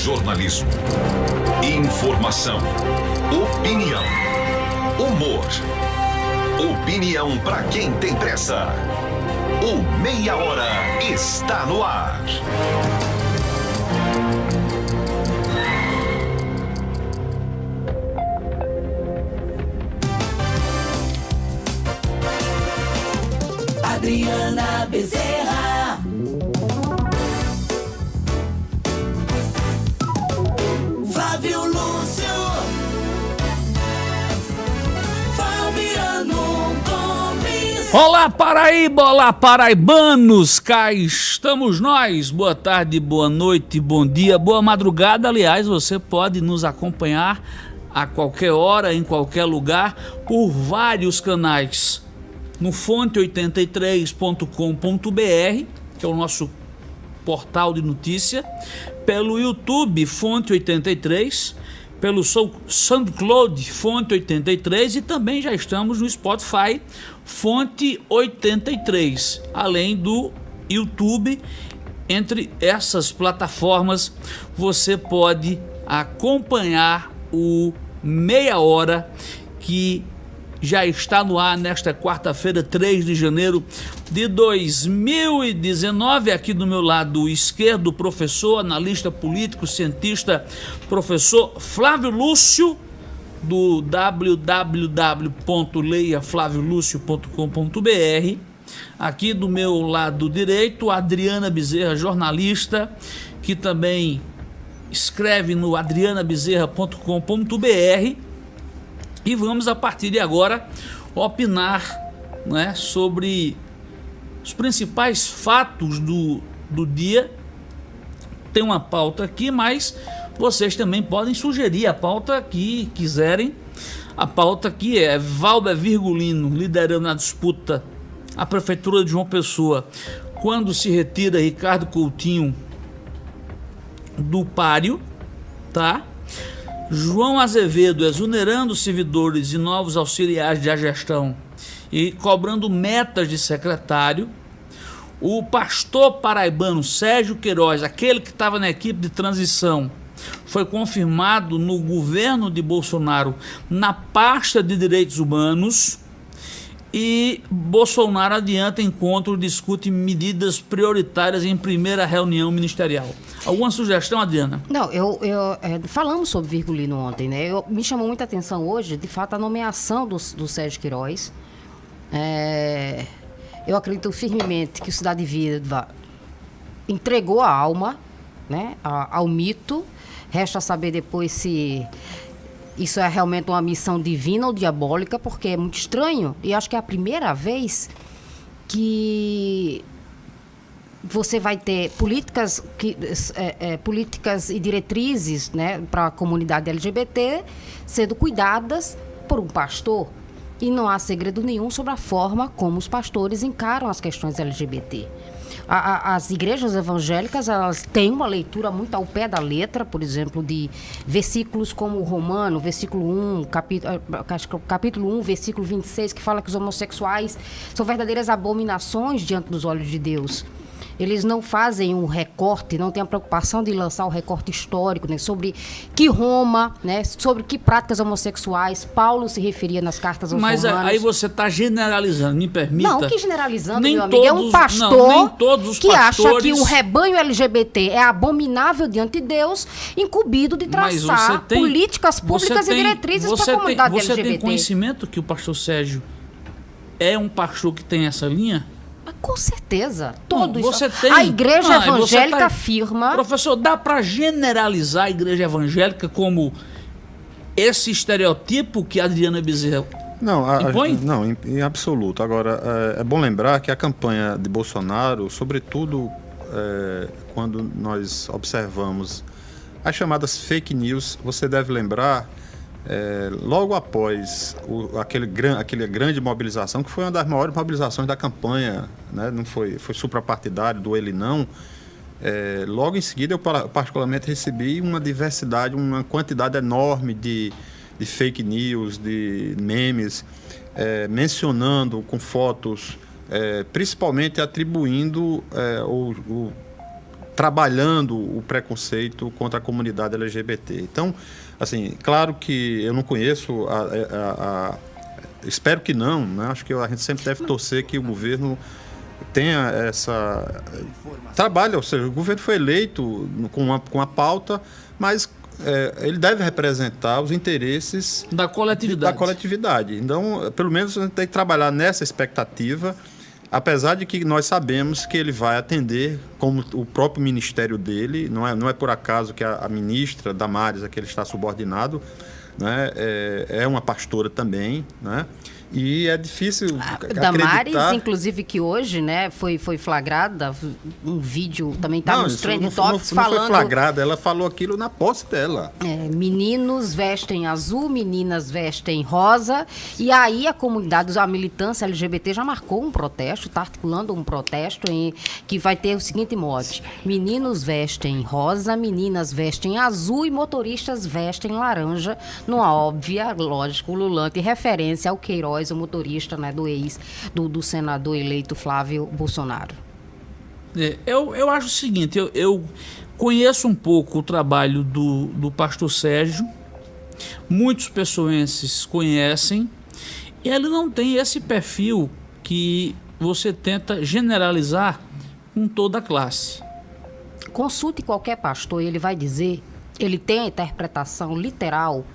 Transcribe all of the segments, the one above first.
Jornalismo. Informação. Opinião. Humor. Opinião para quem tem pressa. O Meia Hora está no ar. Adriana Bezerra. Olá Paraíba, olá paraibanos, cá estamos nós. Boa tarde, boa noite, bom dia, boa madrugada. Aliás, você pode nos acompanhar a qualquer hora, em qualquer lugar, por vários canais. No fonte83.com.br, que é o nosso portal de notícia, pelo YouTube Fonte 83, pelo Sou- SoundCloud Fonte 83 e também já estamos no Spotify Fonte 83, além do YouTube. Entre essas plataformas você pode acompanhar o Meia Hora que já está no ar nesta quarta-feira, 3 de janeiro de 2019. Aqui do meu lado esquerdo, professor, analista político, cientista, professor Flávio Lúcio, do www.leiaflaviolucio.com.br. Aqui do meu lado direito, Adriana Bezerra, jornalista, que também escreve no adrianabezerra.com.br. E vamos a partir de agora opinar né, sobre os principais fatos do, do dia. Tem uma pauta aqui, mas vocês também podem sugerir a pauta que quiserem. A pauta aqui é Valber Virgulino liderando a disputa à Prefeitura de João Pessoa quando se retira Ricardo Coutinho do páreo, tá? João Azevedo exonerando servidores e novos auxiliares de gestão e cobrando metas de secretário. O pastor paraibano Sérgio Queiroz, aquele que estava na equipe de transição, foi confirmado no governo de Bolsonaro na pasta de direitos humanos. E Bolsonaro adianta encontro discute medidas prioritárias em primeira reunião ministerial. Alguma sugestão, Adriana? Não, eu, eu é, falamos sobre Virgulino ontem, né? Eu, me chamou muita atenção hoje, de fato, a nomeação do, do Sérgio Queiroz. É, eu acredito firmemente que o Cidade Viva entregou a alma né, ao mito. Resta saber depois se isso é realmente uma missão divina ou diabólica, porque é muito estranho. E acho que é a primeira vez que você vai ter políticas, que, é, é, políticas e diretrizes né, para a comunidade LGBT sendo cuidadas por um pastor. E não há segredo nenhum sobre a forma como os pastores encaram as questões LGBT. A- a- as igrejas evangélicas elas têm uma leitura muito ao pé da letra, por exemplo, de versículos como o Romano, versículo 1, capítulo, acho que é o capítulo 1, versículo 26, que fala que os homossexuais são verdadeiras abominações diante dos olhos de Deus. Eles não fazem um recorte, não têm a preocupação de lançar o recorte histórico né, sobre que Roma, né, sobre que práticas homossexuais Paulo se referia nas cartas aos Mas romanos. aí você está generalizando, me permita. Não, que generalizando, Nem meu amigo. É um todos- pastor não, nem todos os que acha pastores- que o rebanho LGBT é abominável diante de Deus, incumbido de traçar você tem- políticas você públicas tem- e diretrizes para você a comunidade tem, Você LGBT. tem conhecimento que o pastor Sérgio é um pastor que tem essa linha? Mas Com certeza. Todos. você tem. A igreja Ah, evangélica tá- afirma. Professor, dá para generalizar a igreja evangélica como esse estereotipo que a Adriana Bezerra Não, a- não em, em absoluto. Agora, é, é bom lembrar que a campanha de Bolsonaro, sobretudo é, quando nós observamos as chamadas fake news, você deve lembrar, é, logo após o, aquele, gran, aquele grande mobilização, que foi uma das maiores mobilizações da campanha, né? não foi, foi suprapartidário do ele não, é, logo em seguida, eu pa- particularmente recebi uma diversidade, uma quantidade enorme de, de fake news, de memes, é, mencionando com fotos, é, principalmente atribuindo é, trabalhando o preconceito contra a comunidade LGBT. Então, assim, claro que eu não conheço a, a- a- espero que não, né? Acho que a gente sempre deve torcer que o governo tenha essa trabalha, ou seja, o governo foi eleito com uma, com uma pauta, mas é, ele deve representar os interesses Da coletividade. da coletividade. Então, pelo menos a gente tem que trabalhar nessa expectativa, apesar de que nós sabemos que ele vai atender, como o próprio ministério dele, não é, não é por acaso que a, a ministra Damares, a que ele está subordinado, né, é, é uma pastora também, né? E é difícil Damares, acreditar... inclusive, que hoje, né, foi, foi flagrada, um vídeo também Não, nos trend não, topics não, não foi falando. flagrada, ela falou aquilo na posse dela. É, meninos vestem azul, meninas vestem rosa. E aí a comunidade, a militância LGBT já marcou um protesto, está articulando um protesto em, que vai ter o seguinte mote: meninos vestem rosa, meninas vestem azul e motoristas vestem laranja, numa óbvia, lógico, lulante referência ao Queiroz, o motorista né, do ex, do, do senador eleito Flávio Bolsonaro. É, eu, eu acho o seguinte, eu, eu conheço um pouco o trabalho do, do pastor Sérgio, muitos pessoenses conhecem, e ele não tem esse perfil que você tenta generalizar com toda a classe. Consulte qualquer pastor ele vai dizer, ele tem a interpretação literal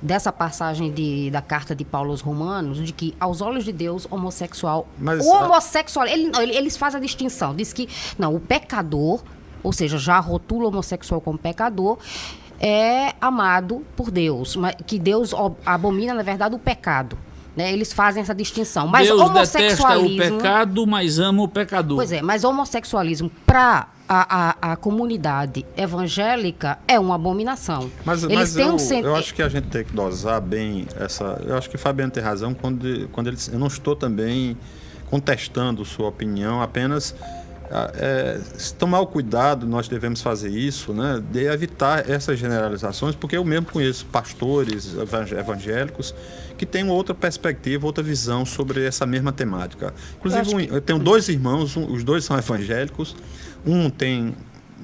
dessa passagem de, da carta de Paulo aos Romanos, de que aos olhos de Deus, homossexual. Mas, o homossexual, ele, não, ele- eles fazem a distinção. Diz que, não, o pecador, ou seja, já rotula o homossexual como pecador, é amado por Deus. Mas, que Deus abomina, na verdade, o pecado. Né? Eles fazem essa distinção. Mas Deus detesta o homossexualismo. pecado, mas ama o pecador. Pois é, mas homossexualismo para a, a, a comunidade evangélica é uma abominação. Mas, Eles mas têm eu, um sen- eu acho que a gente tem que dosar bem essa. Eu acho que Fabiano tem razão quando, quando ele. Eu não estou também contestando sua opinião, apenas é, se tomar o cuidado, nós devemos fazer isso, né, de evitar essas generalizações, porque eu mesmo conheço pastores evangé- evangélicos que têm outra perspectiva, outra visão sobre essa mesma temática. Inclusive, um- eu, tenho dois irmãos, um- os dois são evangélicos, um tem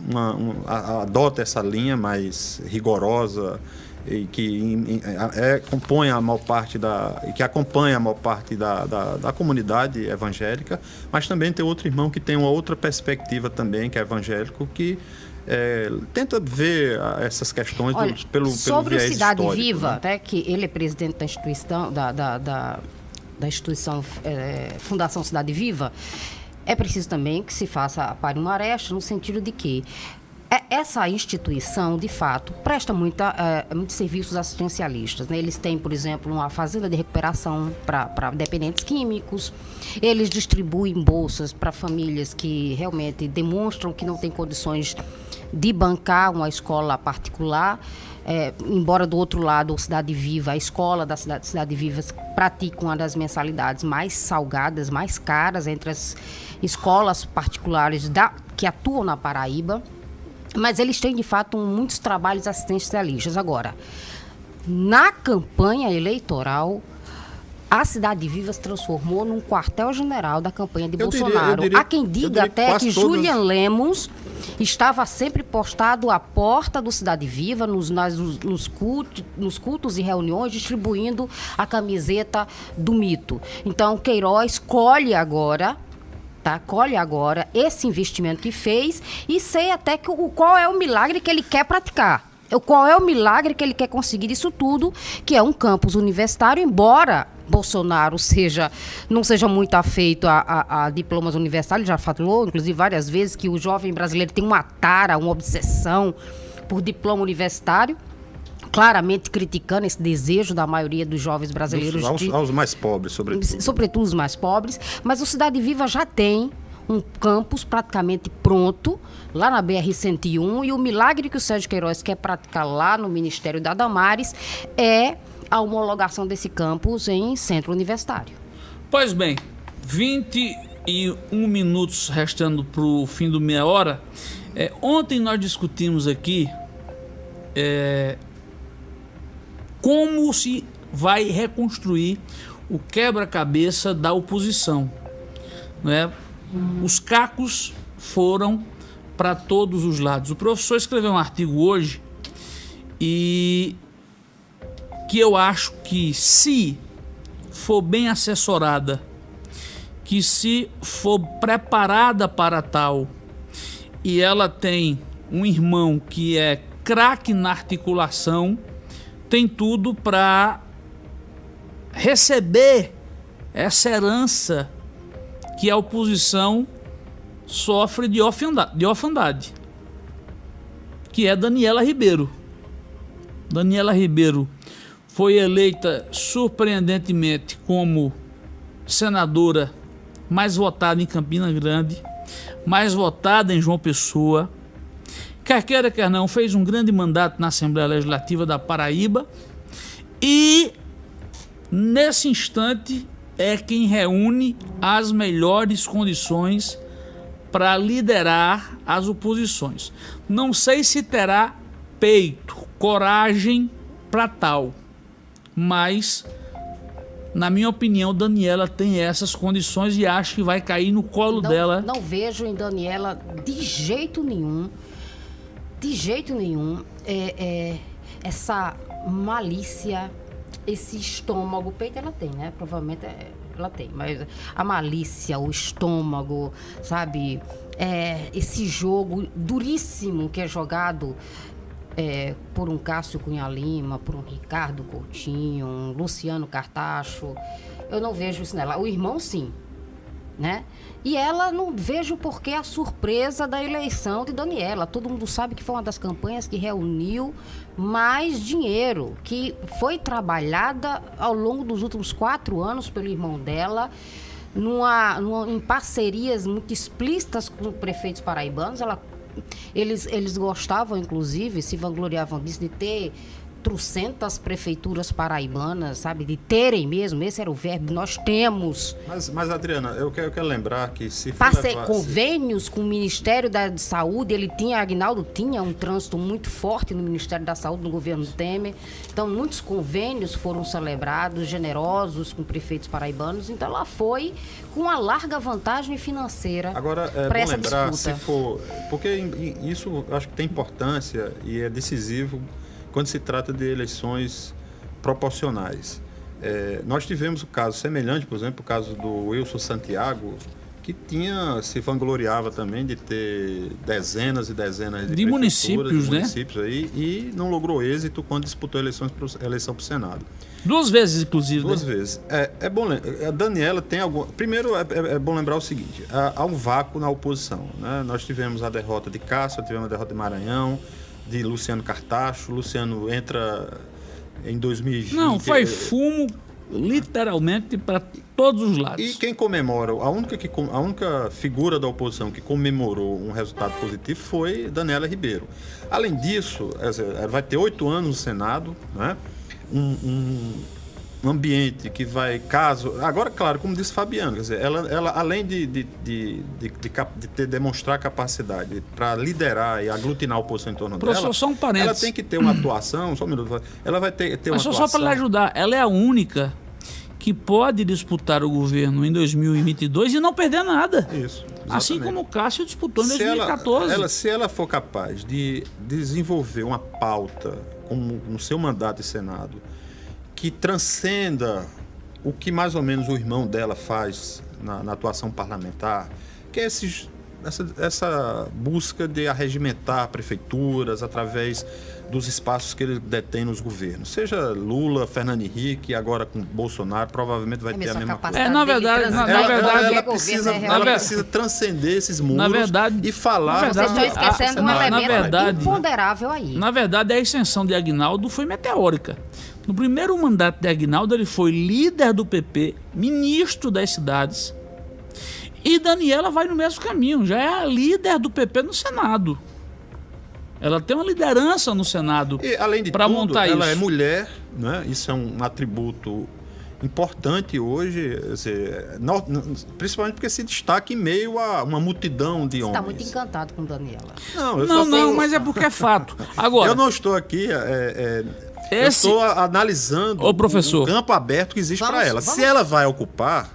uma- um- adota essa linha mais rigorosa e que em- em- é, compõe a maior parte da e que acompanha a maior parte da, da, da comunidade evangélica, mas também tem outro irmão que tem uma outra perspectiva também que é evangélico que é, tenta ver essas questões do- Olha, pelo, pelo sobre o viés Cidade Viva, né? né, que ele é presidente da instituição, da, da, da, da instituição eh, Fundação Cidade Viva, é preciso também que se faça para uma aresta no sentido de que é- essa instituição, de fato, presta muita, eh, muitos serviços assistencialistas. né? Eles têm, por exemplo, uma fazenda de recuperação para dependentes químicos. Eles distribuem bolsas para famílias que realmente demonstram que não têm condições de bancar uma escola particular. É, embora do outro lado, o Cidade Viva, a escola da Cidade, Cidade Viva pratica uma das mensalidades mais salgadas, mais caras entre as escolas particulares da, que atuam na Paraíba. Mas eles têm, de fato, muitos trabalhos assistencialistas. Agora, na campanha eleitoral, a Cidade Viva se transformou num quartel-general da campanha de Eu diria- Bolsonaro. diria- Há quem diga diria até que todas- Julian Lemos estava sempre postado à porta do Cidade Viva, nos, nas- nos, cultos, nos cultos e reuniões, distribuindo a camiseta do mito. Então, Queiroz colhe agora. Tá? Colhe agora esse investimento que fez e sei até que o, qual é o milagre que ele quer praticar. Qual é o milagre que ele quer conseguir isso tudo, que é um campus universitário, embora Bolsonaro seja não seja muito afeito a, a- a diplomas universitários, já falou, inclusive, várias vezes, que o jovem brasileiro tem uma tara, uma obsessão por diploma universitário, claramente criticando esse desejo da maioria dos jovens brasileiros aos, de, aos mais pobres, sobretudo. sobretudo os mais pobres, mas o Cidade Viva já tem um campus praticamente pronto lá na BR-101 e o milagre que o Sérgio Queiroz quer praticar lá no Ministério da Damares é a homologação desse campus em centro universitário. Pois bem, 21 minutos restando para o fim do meia hora. É, ontem nós discutimos aqui é, como se vai reconstruir o quebra-cabeça da oposição. Né? Os cacos foram para todos os lados. O professor escreveu um artigo hoje e que eu acho que se for bem assessorada, que se for preparada para tal e ela tem um irmão que é craque na articulação, tem tudo para receber essa herança que a oposição sofre de orfandade, de orfandade que é Daniela Ribeiro. Daniela Ribeiro foi eleita surpreendentemente como senadora mais votada em Campina Grande, mais votada em João Pessoa. Quer queira, quer não, fez um grande mandato na Assembleia Legislativa da Paraíba e nesse instante é quem reúne as melhores condições para liderar as oposições. Não sei se terá peito, coragem para tal, mas na minha opinião, Daniela tem essas condições e acho que vai cair no colo não, dela. Não vejo em Daniela de jeito nenhum, de jeito nenhum, é, é, essa malícia, esse estômago, peito ela tem, né? Provavelmente é, ela tem, mas a malícia, o estômago, sabe? É, esse jogo duríssimo que é jogado é, por um Cássio Cunha Lima, por um Ricardo Coutinho, um Luciano Cartacho. Eu não vejo isso nela. O irmão, sim. Né? E ela não vejo por que a surpresa da eleição de Daniela. Todo mundo sabe que foi uma das campanhas que reuniu mais dinheiro, que foi trabalhada ao longo dos últimos quatro anos pelo irmão dela. Numa, numa, em parcerias muito explícitas com prefeitos paraibanos. Ela eles, eles gostavam, inclusive, se vangloriavam disso, de ter trocentas prefeituras paraibanas, sabe? De terem mesmo, esse era o verbo, nós temos. Mas, mas Adriana, eu quero, eu quero lembrar que se for Passe levar- convênios com o Ministério da Saúde, ele tinha, Agnaldo tinha um trânsito muito forte no Ministério da Saúde, no governo Temer. Então, muitos convênios foram celebrados, generosos com prefeitos paraibanos. Então, ela foi com uma larga vantagem financeira Agora, é para essa lembrar, disputa. se for. Porque isso acho que tem importância e é decisivo quando se trata de eleições proporcionais. É, nós tivemos o caso semelhante, por exemplo, o caso do Wilson Santiago, que tinha se vangloriava também de ter dezenas e dezenas de, De municípios, de né? municípios aí, e não logrou êxito quando disputou eleições pro, eleição para o Senado. Duas vezes, inclusive. Duas né? vezes. É, é bom A Daniela tem algum. Primeiro, é, é- é bom lembrar o seguinte: há, há um vácuo na oposição. Né? Nós tivemos a derrota de Cássio, tivemos a derrota de Maranhão, de Luciano Cartacho. Luciano entra em 2020. Não, foi eh, fumo, literalmente, para todos os lados. E quem comemora, a única, que, a única figura da oposição que comemorou um resultado positivo foi Daniela Ribeiro. Além disso, vai ter oito anos no Senado, né? um, um ambiente que vai, caso. Agora, claro, como disse Fabiano, quer dizer, ela, ela além de, de, de, de, ter, demonstrar capacidade para liderar e aglutinar a oposição em torno Professor, dela, só um parênteses. ela tem que ter uma atuação, só um minuto, ela vai ter, ter Mas uma só, só atuação. para lhe ajudar, ela é a única que pode disputar o governo em 2022 e não perder nada. Isso. Assim exatamente. como o Cássio disputou em se 2014. Ela, ela- se ela for capaz de desenvolver uma pauta como no seu mandato de Senado que transcenda o que mais ou menos o irmão dela faz na, na atuação parlamentar, que é esses- essa, essa busca de arregimentar prefeituras através dos espaços que ele detém nos governos. Seja Lula, Fernando Henrique, agora com Bolsonaro, provavelmente vai É ter a mesmo a mesma coisa. É, na verdade, na- na verdade, ela, governo precisa, é ela precisa transcender esses muros Na verdade- e falar. na Vocês verdade- estão esquecendo um na- na elemento verdade- imponderável aí. Na verdade, a ascensão de Agnaldo foi meteórica. No primeiro mandato de Agnaldo, ele foi líder do PP, ministro das cidades. E Daniela vai no mesmo caminho, já é a líder do PP no Senado. Ela tem uma liderança no Senado E, além de para tudo, montar ela isso. é mulher, né? isso é um atributo importante hoje, dizer, no- principalmente porque se destaca em meio a uma multidão de Você homens. está muito encantado com Daniela. Não, eu Não, não, mas é porque é fato. Agora, eu não estou aqui. é, é, Esse- Eu estou analisando Ô, professor. o campo aberto que existe para ela. Se vamos- ela vai ocupar,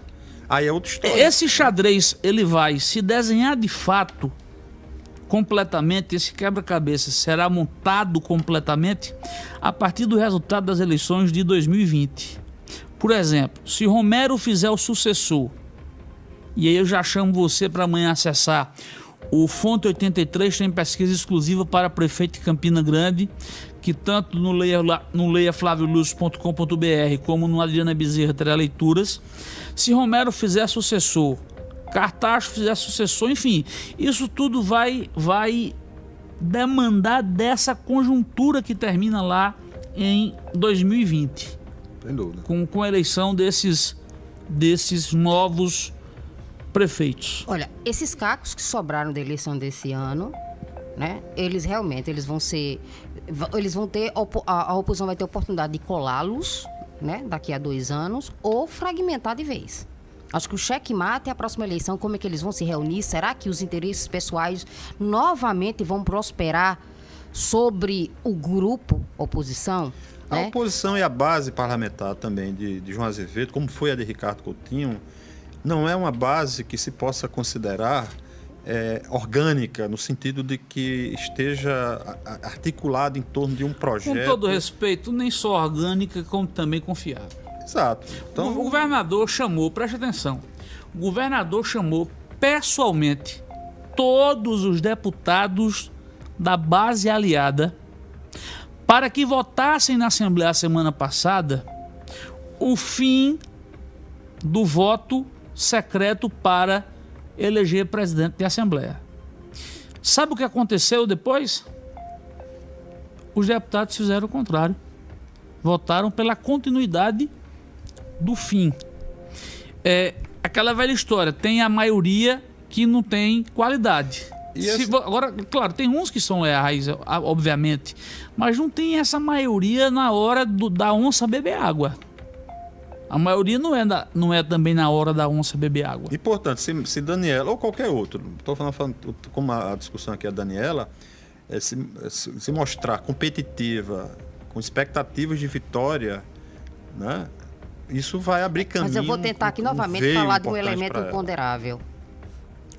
aí é outra história. esse xadrez ele vai se desenhar de fato completamente, esse quebra-cabeça será montado completamente a partir do resultado das eleições de 2020. Por exemplo, se Romero fizer o sucessor, e aí eu já chamo você para amanhã acessar o Fonte 83 tem pesquisa exclusiva para prefeito de Campina Grande, que tanto no leia, no leiaflavioluz.com.br como no Adriana Bezerra terá leituras. Se Romero fizer sucessor, Cartacho fizer sucessor, enfim, isso tudo vai, vai demandar dessa conjuntura que termina lá em 2020. Sem dúvida. Com, com a eleição desses, desses novos prefeitos. Olha, esses cacos que sobraram da eleição desse ano, né? Eles realmente, eles vão ser, eles vão ter a, a oposição vai ter a oportunidade de colá-los, né? Daqui a dois anos ou fragmentar de vez. Acho que o cheque-mate é a próxima eleição, como é que eles vão se reunir? Será que os interesses pessoais novamente vão prosperar sobre o grupo oposição? A né? oposição e a base parlamentar também de, de João Azevedo, como foi a de Ricardo Coutinho, não é uma base que se possa considerar é, orgânica, no sentido de que esteja articulada em torno de um projeto. Com todo respeito, nem só orgânica, como também confiável. Exato. Então, o governador chamou, preste atenção, o governador chamou pessoalmente todos os deputados da base aliada para que votassem na Assembleia semana passada o fim do voto secreto para eleger presidente de Assembleia. Sabe o que aconteceu depois? Os deputados fizeram o contrário. Votaram pela continuidade do fim. É aquela velha história, tem a maioria que não tem qualidade. Se, agora, claro, tem uns que são leais, obviamente, mas não tem essa maioria na hora do, da onça beber água. A maioria não é, da, não é também na hora da onça beber água. E, portanto, se, se Daniela, ou qualquer outro, estou falando, falando, como a discussão aqui é a Daniela, é se, se, se mostrar competitiva, com expectativas de vitória, né? isso vai abrir caminho. Mas eu vou tentar aqui um novamente falar de um elemento imponderável.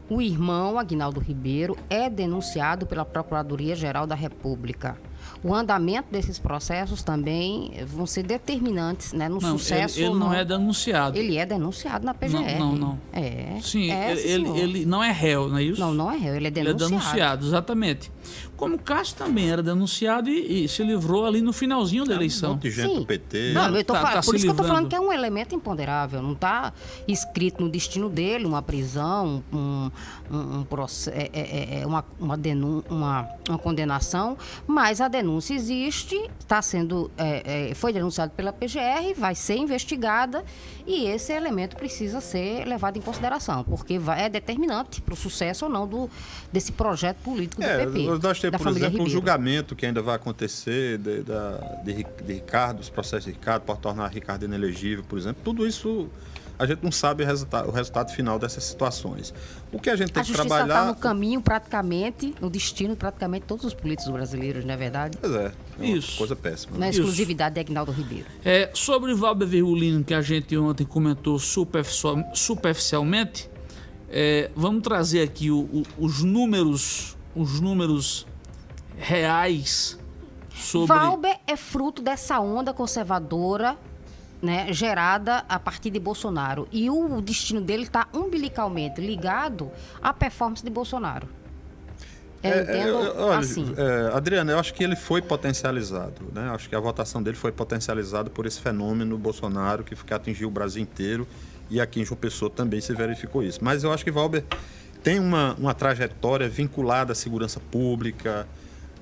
O irmão Agnaldo Ribeiro é denunciado pela Procuradoria-Geral da República. O andamento desses processos também vão ser determinantes né, no não, sucesso. Ele, ele não, não, é denunciado. Ele é denunciado na PGR. Não, não. não. É. Sim, é, ele, ele, não é réu, não é isso? Não, não é réu, ele é denunciado. Ele é denunciado, exatamente. Como o Cássio também era denunciado e, e, se livrou ali no finalzinho da eleição. Um monte de gente Sim. do PT. Não, eu tô Tá- falando, tá por isso que eu tô livrando. falando que é um elemento imponderável. Não está escrito no destino dele uma prisão, um, um, um proce- é, é, é, uma, uma, denun- uma, uma condenação, mas a denúncia existe, está sendo, é, é, foi denunciado pela PGR, vai ser investigada e esse elemento precisa ser levado em consideração, porque vai- é determinante para o sucesso ou não do, desse projeto político do É, PP. nós temos, por exemplo, um julgamento que ainda vai acontecer de, da- de de Ricardo, os processos de Ricardo, para tornar Ricardo inelegível, por exemplo. Tudo isso a gente não sabe o resultado, o resultado final dessas situações. O que a gente tem A que justiça está trabalhar. no caminho, praticamente, no destino, praticamente, de todos os políticos brasileiros, não é verdade? Pois é, é Isso. coisa péssima. Na né? Isso. exclusividade de Agnaldo Ribeiro. É, sobre Valber Virgulino, que a gente ontem comentou superficial- superficialmente, é, vamos trazer aqui o- o- os números, os números reais sobre. Valber é fruto dessa onda conservadora né, gerada a partir de Bolsonaro. E o destino dele está umbilicalmente ligado à performance de Bolsonaro. Eu É, é, entendo eu- olha, assim. é, Adriana, eu acho que ele foi potencializado, né? Acho que a votação dele foi potencializada por esse fenômeno Bolsonaro que, que atingiu o Brasil inteiro e aqui em João Pessoa também se verificou isso. Mas eu acho que Valber tem uma, uma trajetória vinculada à segurança pública.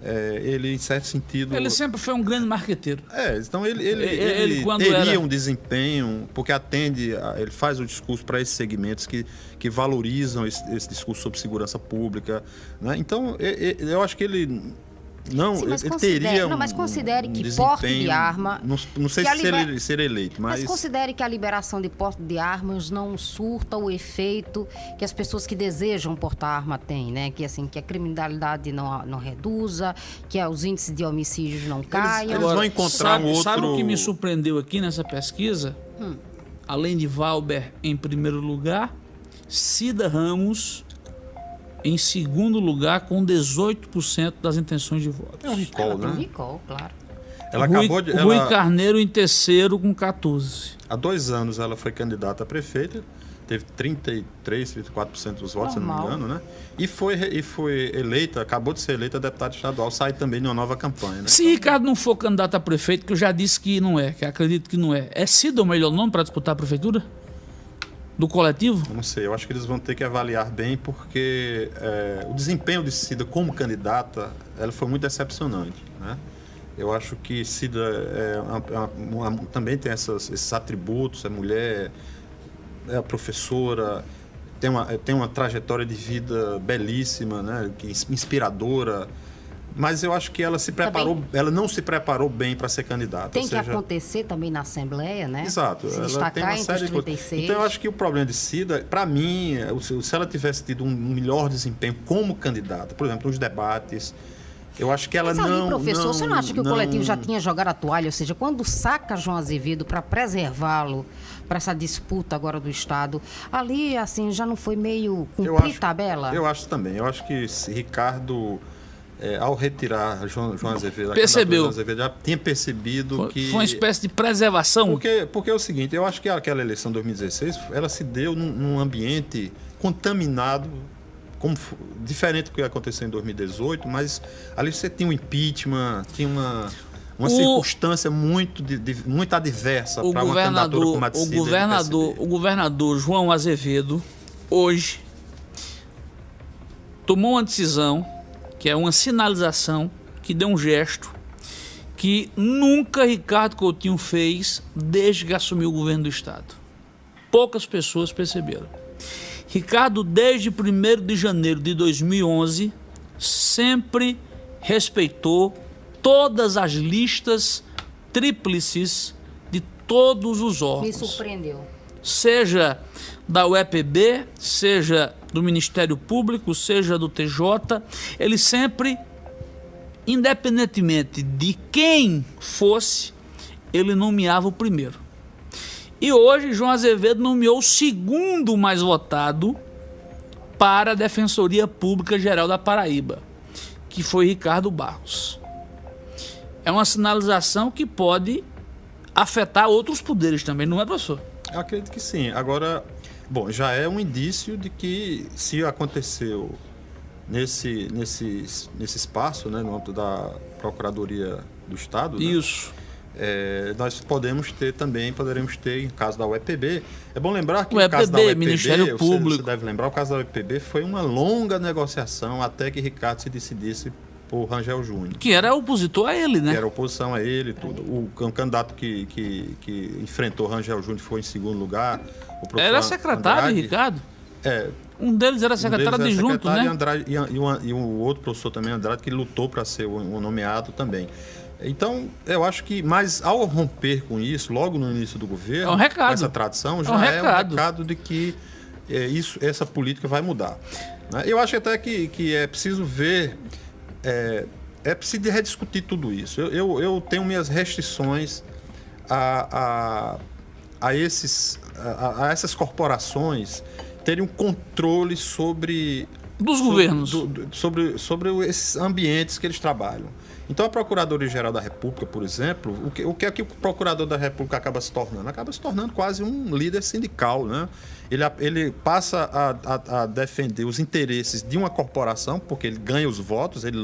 É, ele, em certo sentido. Ele sempre foi um grande marqueteiro. É, então ele, ele, Ele- ele ele, teria era- um desempenho, porque atende, a- ele faz o discurso para esses segmentos que, que valorizam esse, esse discurso sobre segurança pública. Né? Então, eu acho que ele não, Sim, mas ele considere- teria um, não, mas considere um que porte de arma- Não, não sei se liber- ele- ser eleito, mas, Mas considere que a liberação de porte de armas não surta o efeito que as pessoas que desejam portar arma têm, né? Que assim, que a criminalidade não, não reduza, que os índices de homicídios não caiam. eles vão encontrar sabe, um outro- Sabe o que me surpreendeu aqui nessa pesquisa? Hum. Além de Valber em primeiro lugar, Cida Ramos em segundo lugar com 18% das intenções de voto. É um recall, Ela tem um né? recall, claro. Ela Rui, acabou de. Rui ela- Carneiro em terceiro com 14. Há dois anos ela foi candidata a prefeita, teve 33, 34% dos votos, se não me Normal. engano, né? E foi, e foi eleita, acabou de ser eleita deputada estadual, sai também de uma nova campanha, né? Se Ricardo não for candidato a prefeito, que eu já disse que não é, que acredito que não é, é Cida o melhor nome para disputar a prefeitura? Do coletivo? Não sei, eu acho que eles vão ter que avaliar bem, porque é, o desempenho de Cida como candidata, ela foi muito decepcionante, né? Eu acho que Cida é uma- uma- uma- também tem essas- esses atributos, é mulher, é professora, tem uma, tem uma trajetória de vida belíssima, né? Inspiradora. Mas eu acho que ela se preparou, ela não se preparou bem para ser candidata. Tem ou que seja, acontecer também na Assembleia, né? Exato. Se ela destacar tem uma série de coisas. 36. Então eu acho que o problema de Cida, para mim, o- se ela tivesse tido um melhor desempenho como candidata, por exemplo, nos debates, eu acho que ela Mas ali, não. professor, você não acha que o não- coletivo já tinha jogado a toalha? Ou seja, quando saca João Azevedo para preservá-lo para essa disputa agora do Estado, ali, assim, já não foi meio eu cumprir acho, tabela? Eu acho também. Eu acho que se Ricardo, é, ao retirar João, João Azevedo, Percebeu. João Azevedo, já tinha percebido Foi, que. foi uma espécie de preservação. Porque, porque é o seguinte, eu acho que aquela eleição de 2016, ela se deu num, num ambiente contaminado, como, diferente do que aconteceu em 2018, mas ali você tinha um impeachment, tinha uma, uma O- circunstância muito, de- de- muito adversa para uma candidatura como a de o governador, o governador João Azevedo hoje tomou uma decisão que é uma sinalização que deu um gesto que nunca Ricardo Coutinho fez desde que assumiu o governo do estado. Poucas pessoas perceberam. Ricardo, desde 1 de janeiro de 2011, sempre respeitou todas as listas tríplices de todos os Me órgãos surpreendeu. seja da UEPB, seja do Ministério Público, seja do TJ, ele sempre, independentemente de quem fosse, ele nomeava o primeiro. E hoje João Azevedo nomeou o segundo mais votado para a Defensoria Pública Geral da Paraíba, que foi Ricardo Barros. É uma sinalização que pode afetar outros poderes também, não é, professor? Acredito que sim. Agora, bom, já é um indício de que se aconteceu nesse, nesse, nesse espaço, né, no âmbito da Procuradoria do Estado, né, Isso. é, nós podemos ter também, poderemos ter, em caso da UEPB. É bom lembrar que o caso da UEPB, Ministério você- Público. Você deve lembrar, o caso da UEPB foi uma longa negociação até que Ricardo se decidisse por Rangel Júnior. Que era opositor a ele, né? Que era oposição a ele tudo. O, o candidato que, que, que enfrentou Rangel Júnior foi em segundo lugar. Era secretário, Andrade. Ricardo. É, Um deles era um secretário deles era adjunto, secretário né? E, Andrade, e, e, uma- e o outro professor também, Andrade, que lutou para ser nomeado também. Então, eu acho que, mas ao romper com isso, logo no início do governo, É um recado. essa tradição, É já um é um recado. recado de que é, isso, essa política vai mudar. né? Eu acho até que, que é preciso ver, é, é preciso rediscutir tudo isso. Eu, eu, eu tenho minhas restrições a, a, a, esses, a, a essas corporações terem um controle sobre Dos governos. sobre, sobre esses ambientes que eles trabalham. Então, a Procuradoria-Geral da República, por exemplo, o que, o que é que o Procurador da República acaba se tornando? Acaba se tornando quase um líder sindical, né? Ele, ele passa a, a- a defender os interesses de uma corporação, porque ele ganha os votos, ele,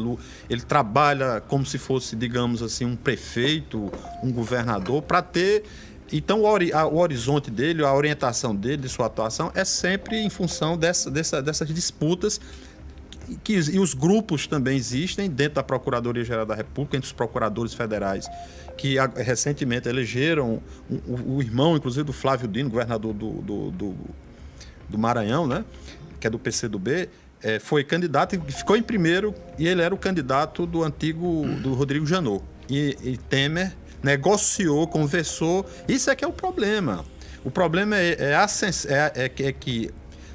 ele trabalha como se fosse, digamos assim, um prefeito, um governador, para ter então, o horizonte dele, a orientação dele, de sua atuação, é sempre em função dessa, dessa- dessas disputas. Que, e os grupos também existem dentro da Procuradoria-Geral da República, entre os procuradores federais, que a- recentemente elegeram o, o- o irmão, inclusive, do Flávio Dino, governador do, do, do, do Maranhão, né? que é do PCdoB, eh, foi candidato e ficou em primeiro e ele era o candidato do antigo do Rodrigo Janot. E, e Temer negociou, conversou. Isso é que é o problema. O problema é, é, é- é que- é que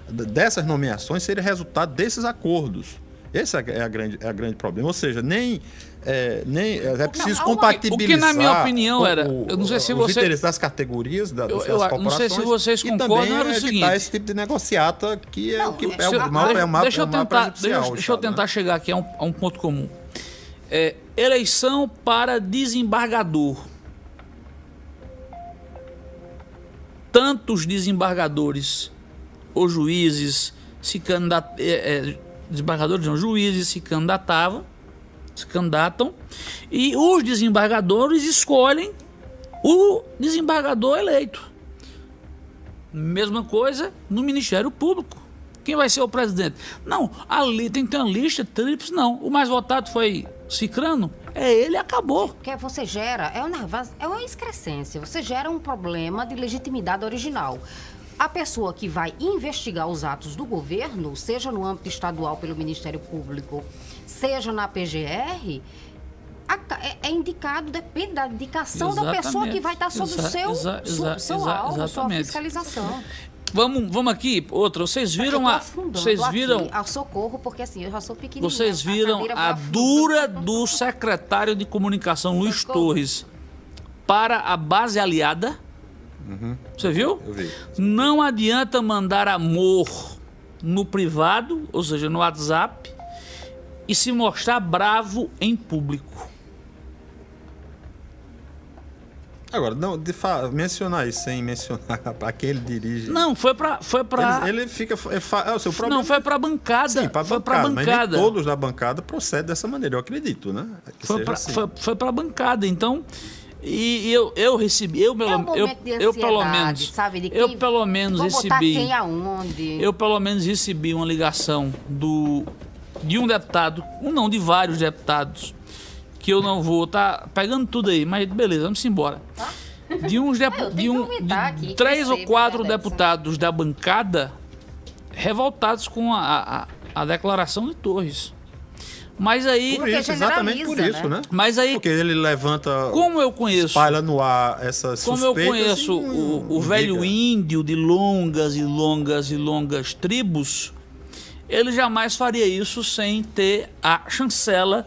dessas nomeações seria resultado desses acordos Esse é a grande, é a grande problema. Ou seja, nem é, nem é preciso há uma- compatibilizar. O que, na minha opinião, era- o- eu não sei se os você- interesses das categorias da, Eu- das eu corporações. não sei se vocês concordam, era o seguinte. esse tipo de negociata que é o que é o mal, é o mal, deixa é eu o mal tentar, prejudicial deixa, deixa eu tentar né? chegar aqui a um, a um ponto comum. É, eleição para desembargador. Tantos desembargadores ou juízes se candidatam. desembargadores não, juízes se candidatavam, se candidatam, e os desembargadores escolhem o desembargador eleito. Mesma coisa no Ministério Público. Quem vai ser o presidente? Não, ali tem que ter uma lista tríplice, não. O mais votado foi Cicrano, é ele acabou. Porque você gera, é uma, é uma excrescência, você gera um problema de legitimidade original. A pessoa que vai investigar os atos do governo, seja no âmbito estadual pelo Ministério Público, seja na PGR, a- é, é indicado, depende da indicação da pessoa Exatamente. que vai estar sob o seu, exa- exa- seu exa- alvo, sua exatamente. fiscalização. Vamos, vamos aqui, outra. Vocês viram Eu tô a. Vocês viram. a socorro, porque assim, eu já sou pequenininha. Vocês viram cadeira vai a afundando. dura do secretário de comunicação Luiz. Torres para a base aliada. Você viu? Eu vi. Não adianta mandar amor no privado, ou seja, no WhatsApp, e se mostrar bravo em público. Agora, não, de mencionar isso sem mencionar para quem ele dirige. Não, foi para foi para Ele, ele fica. É, é o seu problema. não foi para bancada, Sim, para foi para bancada, nem bancada. todos da bancada procedem dessa maneira, eu acredito, né? Que Foi pra, assim. foi, foi pra bancada, então. E, eu, eu recebi, eu, pelo, É um eu, de eu pelo menos, sabe, de eu pelo menos recebi, eu pelo menos recebi uma ligação do de um deputado, um não, de vários deputados, que eu não vou tá pegando tudo aí, mas beleza, vamos embora. De uns Ah, de que um de três ou quatro deputados da bancada revoltados com a, a, a declaração de Torres. Mas aí, Por isso, exatamente por generaliza, isso, né? né? mas aí Porque ele levanta. como eu conheço espalha no ar essas Como eu conheço e o, o velho índio de longas e longas e longas tribos, ele jamais faria isso sem ter a chancela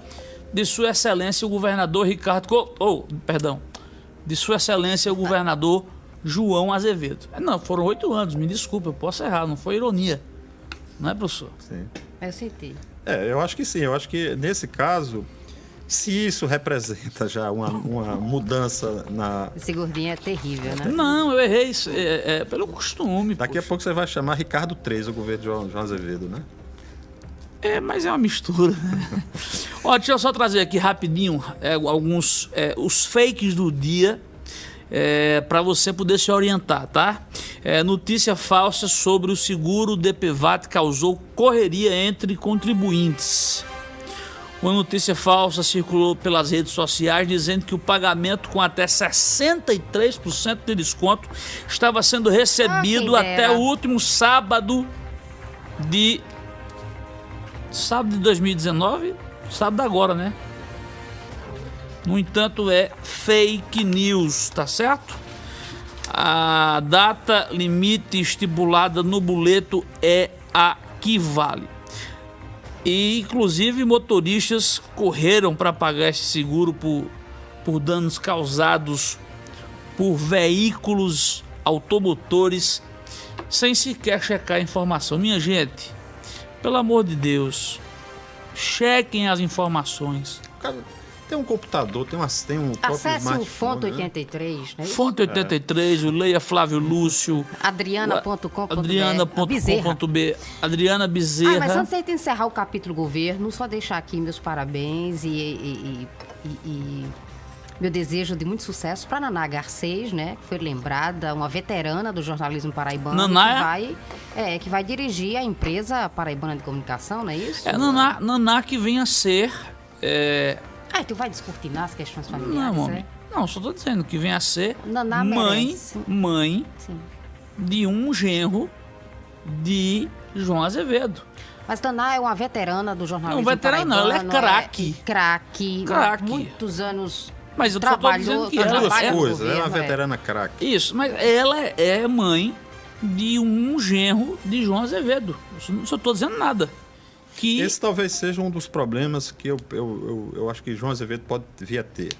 de Sua Excelência o governador Ricardo. Co- Oh, perdão. De Sua Excelência o governador João Azevedo. É, Não, foram oito anos, me desculpa, eu posso errar, não foi ironia. Não é, professor? Sim. Eu senti. É, eu acho que sim. Eu acho que nesse caso, se isso representa já uma, uma mudança na. Esse gordinho é terrível, né? Não, eu errei isso, é, é pelo costume. Daqui a poxa. pouco você vai chamar Ricardo III, o governo de João, João Azevedo, né? É, mas é uma mistura. Ó, deixa eu só trazer aqui rapidinho é, alguns é, os fakes do dia é, para você poder se orientar, tá? É, notícia falsa sobre o seguro DPVAT causou correria entre contribuintes. Uma notícia falsa circulou pelas redes sociais dizendo que o pagamento com até 63% de desconto estava sendo recebido Ah, até o último sábado de sábado de 2019, sábado agora, né? No entanto, é fake news, tá certo? A data limite estipulada no boleto é a que vale. E, inclusive, motoristas correram para pagar esse seguro por, por danos causados por veículos automotores sem sequer checar a informação. Minha gente, pelo amor de Deus, chequem as informações. Tem um computador, tem, umas, tem um Acesse o Fonte né? 83, né? Fonte 83, o Leia Flávio Lúcio, Adriana.com.br Adriana.com.br, Adriana Ah, mas Bezerra. antes de encerrar o capítulo governo, só deixar aqui meus parabéns e, e- e- e- e meu desejo de muito sucesso para Naná Garcês, né? Que foi lembrada, uma veterana do jornalismo paraibano. Naná que é? vai, é, que vai dirigir a empresa paraibana de comunicação, não é isso? É Naná, Naná que vem a ser. é, Ah, tu vai descortinar as questões não, familiares, homem. né? Não, só tô dizendo que vem a ser Naná mãe, merece. mãe Sim. de um genro de João Azevedo. Mas Naná é uma veterana do jornalismo Não, veterana não, ela é craque. Craque. Craque. Muitos anos Mas eu só tô trabalhou, dizendo que ela Duas é- coisas, ela é uma governo, veterana craque. Isso, mas ela é mãe de um genro de João Azevedo. Eu só- Não estou dizendo nada. Que Esse talvez seja um dos problemas que eu, eu, eu, eu acho que João Azevedo pode vir a ter.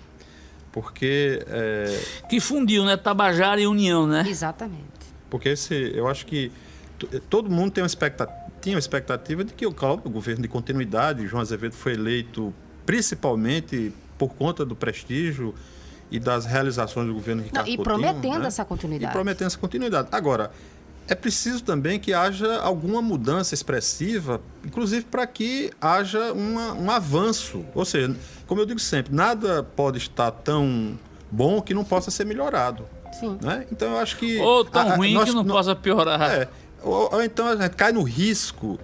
Porque, é, que fundiu, né? Tabajara e União, né? Exatamente. porque esse, eu acho que todo mundo tem uma expectativa, tinha uma expectativa de que o, governo de continuidade, João Azevedo foi eleito principalmente por conta do prestígio e das realizações do governo Ricardo e Coutinho, prometendo né? essa continuidade. E prometendo essa continuidade. Agora, é preciso também que haja alguma mudança expressiva, inclusive para que haja uma- um avanço. Ou seja, como eu digo sempre, nada pode estar tão bom que não possa ser melhorado. Sim. Né? Então eu acho que. Ou tão a- a- ruim nós- que não nó- possa piorar. é, ou, ou então a gente cai no risco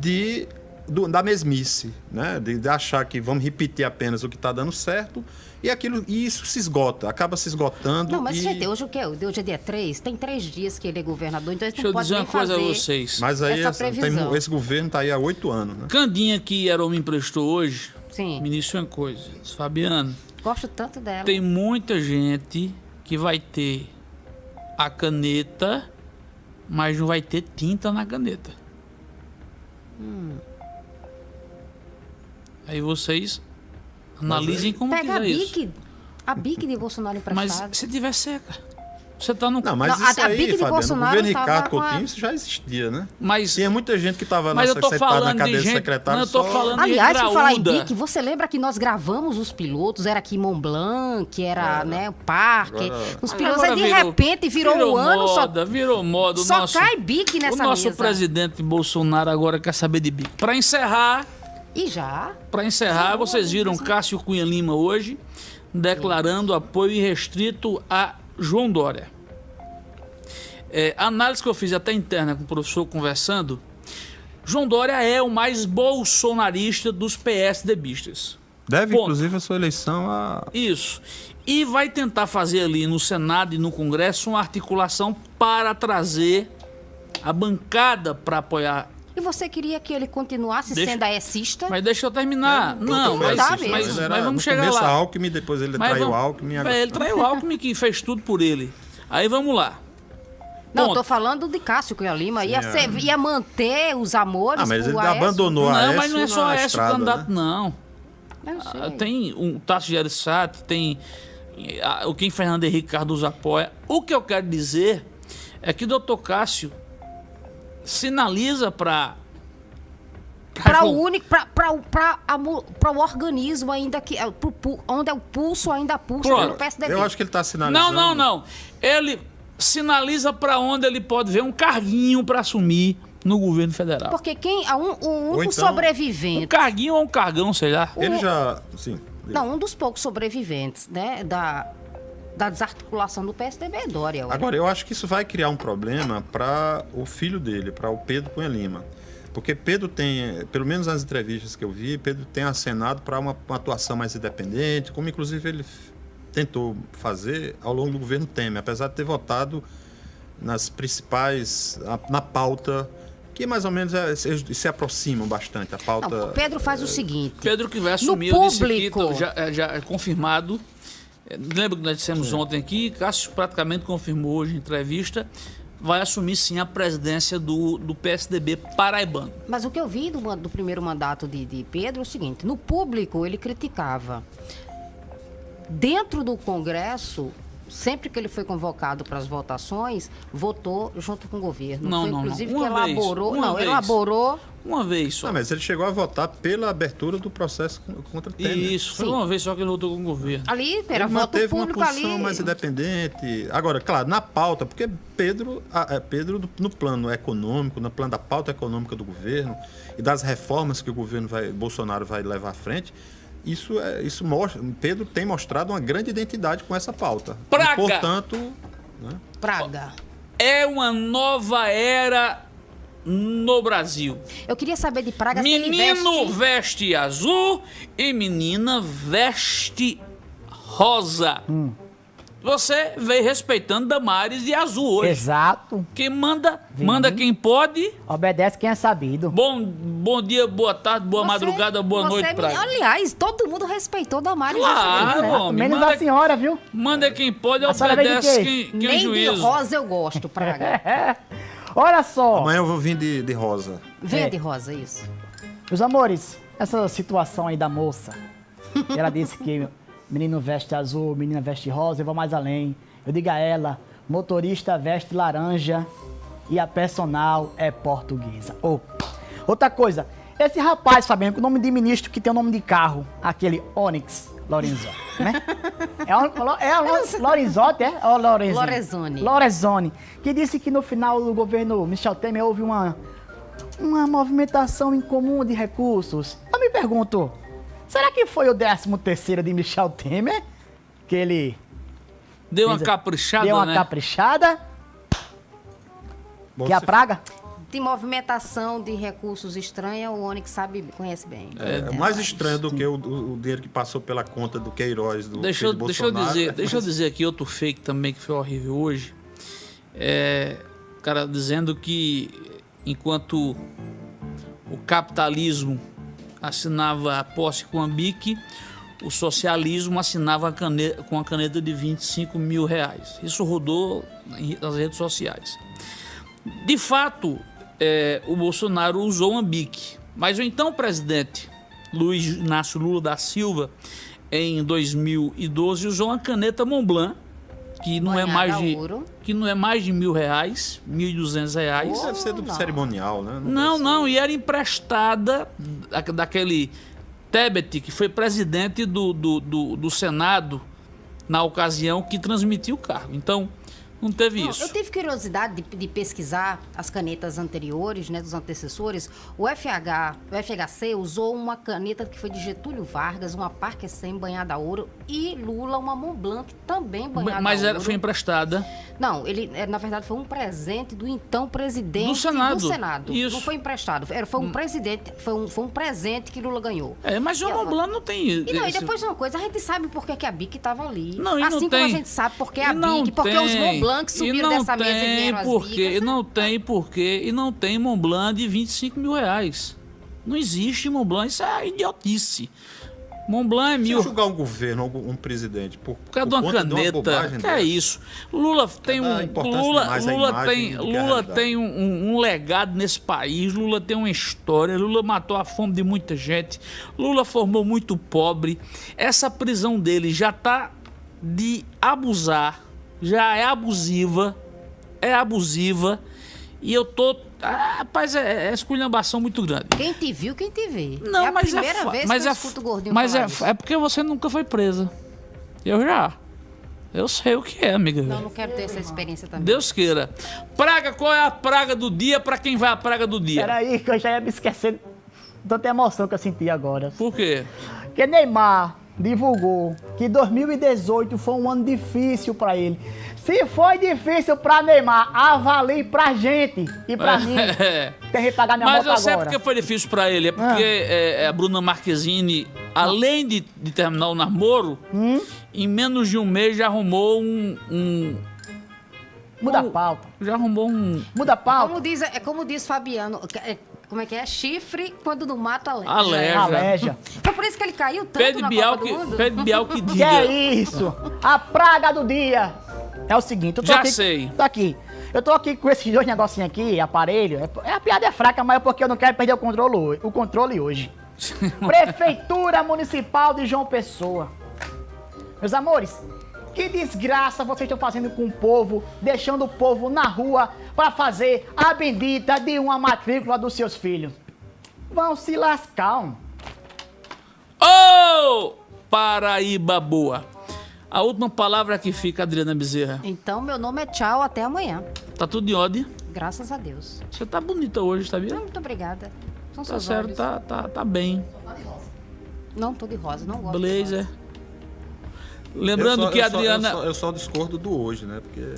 de, do- da mesmice, né? De, de achar que vamos repetir apenas o que está dando certo e aquilo e isso se esgota, acaba se esgotando. Não, mas e... gente, hoje o quê? Hoje é dia 3? Tem três dias que ele é governador, então a gente Deixa eu não pode dizer uma coisa a fazer vocês. Mas aí essa essa- tem- esse governo está aí há oito anos, né? Candinha que era me emprestou hoje, Sim, me disse uma coisa. Fabiano, gosto tanto dela. tem muita gente que vai ter a caneta, mas não vai ter tinta na caneta. Aí vocês analisem como Pega a quiser isso. BIC, a BIC de Bolsonaro Mas emprestada. se tiver seca, você tá no. Não, mas Não, a- isso a aí, Bic de Fabiano, o Bolsonaro governo tava Ricardo com a- Coutinho, isso já existia, né? mas Tinha muita gente que estava na, Mas eu tô secretária- na falando de cadeia de gente- secretário mas eu tô só- falando- Aliás, por falar em graúda. BIC, você lembra que nós gravamos os pilotos? Era aqui em Mont Blanc, era né, o parque. Agora- Os pilotos, Agora aí de virou- repente virou, um ano, só, moda, virou moda. O só nosso, cai BIC o nessa nosso mesa. presidente Bolsonaro agora quer saber de bico. Para encerrar, E já? para encerrar, vocês viram Cássio Cunha Lima hoje declarando apoio irrestrito a João Dória. É, a análise que eu fiz até interna com o professor conversando, João Dória é o mais bolsonarista dos PSDBistas. Deve, Ponto. inclusive, a sua eleição a. Isso. E vai tentar fazer ali no Senado e no Congresso uma articulação para trazer a bancada para apoiar. E você queria que ele continuasse Deixa- sendo aecista? Mas deixa eu terminar. não, não mas, dá mas, mesmo. mas, Ele era- vamos no chegar lá. Alckmin, depois ele Mas traiu vamos- Alckmin. agora- É, ele traiu o Alckmin que fez tudo por ele. Aí vamos lá. Não, eu Ponto. tô falando de Cássio Cunha Lima. Ia, ser- ia manter os amores Ah, mas ele Aécio? abandonou a não, mas não é Aécio só na esse o estrada, candidato, né? não. Ah, Tem um Tasso Gereissati, tem ah, o Kim Fernando Henrique Cardoso apoia. O que eu quero dizer é que o doutor Cássio sinaliza para Para o único, para o organismo ainda que, é, pro pu- onde é o pulso ainda pulsa pelo PSDB. Eu acho que ele está sinalizando. Não, não, não. Ele sinaliza para onde ele pode ver um carguinho para assumir no governo federal. Porque quem, um, o único então- Um sobrevivente, carguinho ou um cargão, sei lá. Ele já. Sim. não, um dos poucos sobreviventes, né, da, da desarticulação do PSDB é Dória. Agora, eu acho que isso vai criar um problema para o filho dele, para o Pedro Cunha Lima. Porque Pedro tem, pelo menos nas entrevistas que eu vi, Pedro tem acenado para uma, uma atuação mais independente, como inclusive ele tentou fazer ao longo do governo Temer, apesar de ter votado nas principais, na, na pauta, que mais ou menos é- se, se aproximam bastante, a pauta... Não, o Pedro faz o seguinte. Pedro que vai assumir, disse aqui, público. já, é- já é confirmado. Lembra que nós dissemos ontem aqui, Cássio praticamente confirmou hoje em entrevista, vai assumir sim a presidência do, do PSDB paraibano. Mas o que eu vi do, do primeiro mandato de, de Pedro é o seguinte: no público ele criticava. Dentro do Congresso, sempre que ele foi convocado para as votações, votou junto com o governo. Não, foi, não, não. inclusive, Uma que vez, elaborou. uma não, vez. elaborou. Uma vez só. Ah, mas ele chegou a votar pela abertura do processo con- contra Temer. Isso, foi Sim. uma vez só que ele votou com o governo. Ali era ele voto manteve uma público posição ali. mais independente. Agora, claro, na pauta, porque Pedro, a- é, Pedro no plano econômico, no plano da pauta econômica do governo e das reformas que o governo vai, Bolsonaro vai levar à frente, isso, é, isso mostra. Pedro tem mostrado uma grande identidade com essa pauta. Praga! E, portanto, né, Praga. É uma nova era no Brasil. Eu queria saber de Praga se ele Menino veste... veste azul e menina veste rosa. Hum. Você veio respeitando Damares e Azul hoje. Exato. Quem manda, manda quem pode. Obedece quem é sabido. Bom, bom dia, boa tarde, boa Você- madrugada, boa você noite pra Aliás, todo mundo respeitou Damares. Claro, Certo? homem. Menos Manda, a senhora, viu? manda quem pode, A de obedece quem, quem Nem de juízo. rosa eu gosto, Praga. Olha só. amanhã eu vou vir de, de rosa. Verde É. rosa, isso. Meus amores, essa situação aí da moça, ela disse que menino veste azul, menina veste rosa, eu vou mais além. Eu digo a ela, motorista veste laranja e a personal é portuguesa. Oh. Outra coisa, esse rapaz, Fabiano, com o nome de ministro que tem o nome de carro, aquele Onyx Lorenzo, né? É o, é o Lorenzotti, é? Ou Lorenzoni? Lorenzoni. Lorenzoni, que disse que no final do governo Michel Temer houve uma, uma movimentação incomum de recursos. Eu me pergunto, será que foi o 13 terceiro de Michel Temer? Que ele Deu uma caprichada, deu uma né? caprichada, Bom, que é a praga? De movimentação de recursos estranha, o Onyx sabe, conhece bem. É, mais estranho do que o, o- dinheiro que passou pela conta do Queiroz, do Deixa, eu- de deixa eu dizer, deixa eu dizer aqui outro fake também que foi horrível hoje. É, o cara dizendo que enquanto o capitalismo assinava a posse com a BIC, o socialismo assinava a cane- com a caneta de 25 mil reais. Isso rodou nas redes sociais. De fato, é, o Bolsonaro usou uma BIC, mas o então presidente Luiz Inácio Lula da Silva, em 2012, usou uma caneta Montblanc, que não é Banhada mais a de ouro. que não é mais de mil reais, mil e duzentos reais. Isso deve ser do Não. cerimonial, né? Não, deve não, e era emprestada da- daquele Tebet, que foi presidente do, do, do, do Senado na ocasião que transmitiu o cargo. Então, não teve Não, isso. Eu tive curiosidade de, de pesquisar as canetas anteriores, né, dos antecessores. O FH, o FHC usou uma caneta que foi de Getúlio Vargas, uma Parker 100 banhada a ouro, e Lula uma Montblanc também banhada Mas a ouro. foi emprestada. Não, ele, é, na verdade, foi um presente do então presidente Do Senado. Senado. Isso. Não foi emprestado. Era, foi um presidente, foi um, foi um presente que Lula ganhou. É, mas o Mont Blanc não tem. E não, e esse- depois uma coisa, a gente sabe por que, a BIC estava ali. Não, e assim não como tem. a gente sabe por que a BIC, porque os tem. Mont Blanc E subiram não dessa mesa e tem vieram as porque, bicas. E não tem porquê, e não tem Mont Blanc de 25 mil reais. Não existe Mont Blanc, isso é idiotice. Mont Blanc é Se mil. eu julgar um governo, um, presidente, por, Por causa de por uma conta de caneta. bobagem que é isso? Lula tem dá um. Lula, Lula tem, a Lula tem um- um legado nesse país. Lula tem uma história. Lula matou a fome de muita gente. Lula formou muito pobre. Essa prisão dele já tá de abusar. Já é abusiva. É abusiva. E eu tô. Ah, rapaz, é, é esculhambação muito grande. Quem te viu, quem te vê. Não, é a mas primeira é vez mas que é eu fa- escuto o gordinho Mas falar é, isso. é porque você nunca foi presa. Eu já. Eu sei o que é, amiga. Não, não quero ter essa experiência também. Deus queira. Praga, qual é a praga do dia pra quem vai a praga do dia? Peraí, que eu já ia me esquecer. Tanta emoção que eu senti agora. Por quê? Que Neymar divulgou que 2018 foi um ano difícil pra ele. Se foi difícil pra Neymar, avalie pra gente e pra mim. É. Tem que pagar minha Mas moto eu sei agora. porque foi difícil pra ele. É porque é, é, a Bruna Marquezine, além de, de terminar o namoro, Hum? em menos de um mês já arrumou um. um- Muda a um- pauta. já arrumou um. Muda a pauta. Como diz, é como diz Fabiano, que- é- como é que é? Chifre quando no mato aleja. Aleja. Aleja. Foi por isso que ele caiu tanto Pede na Bial Copa que, do Mundo? pede Bial que Que diga. é isso? A praga do dia é o seguinte, eu tô Já aqui, sei. Tô aqui. Eu tô aqui com esses dois negocinhos aqui, aparelho. É, é- a piada é fraca, mas é porque eu não quero perder o controle, hoje- o controle hoje. Prefeitura Municipal de João Pessoa. Meus amores, que desgraça vocês estão fazendo com o povo, deixando o povo na rua para fazer a bendita de uma matrícula dos seus filhos. Vão se lascar. um. Ô! Paraíba boa. A última palavra que fica, Adriana Bezerra. Então, meu nome é tchau, até amanhã. Tá tudo em ordem. Graças a Deus. Você tá bonita hoje, sabia? Não, muito obrigada. São Tá seus certo, olhos. tá, tá, tá bem. Não, tô de rosa, não gosto de Blazer. rosa. Lembrando só- que a eu só- Adriana. Eu só, eu só discordo do hoje, né? Porque.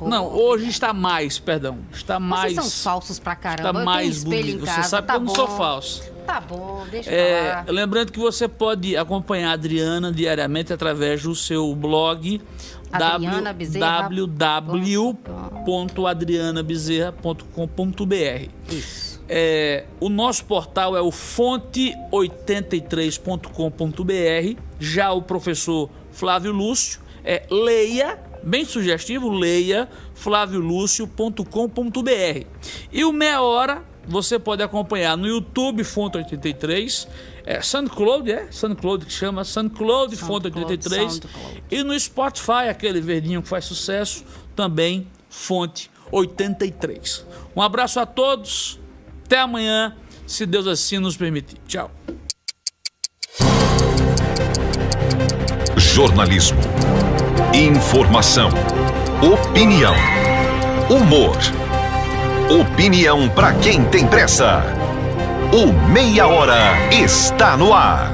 Não, hoje está mais, perdão. Está mais. Vocês são falsos pra caramba. Está mais bonito. Você sabe tá que eu não bom. sou falso. Tá bom, deixa É, eu falar. lembrando que você pode acompanhar a Adriana diariamente através do seu blog Adriana Bezerra. www.adrianabezerra.com.br. Isso. É, o nosso portal é o fonte83.com.br. Já o professor Flávio Lúcio é leia, bem sugestivo, leia flaviolúcio.com.br. E o Meia Hora você pode acompanhar no YouTube Fonte 83, é SoundCloud, é? SoundCloud que chama SoundCloud Fonte SoundCloud, 83 SoundCloud. e no Spotify, aquele verdinho que faz sucesso, também Fonte 83. Um abraço a todos, até amanhã, se Deus assim nos permitir. Tchau. Jornalismo. Informação. Opinião. Humor. Opinião para quem tem pressa. O Meia Hora está no ar.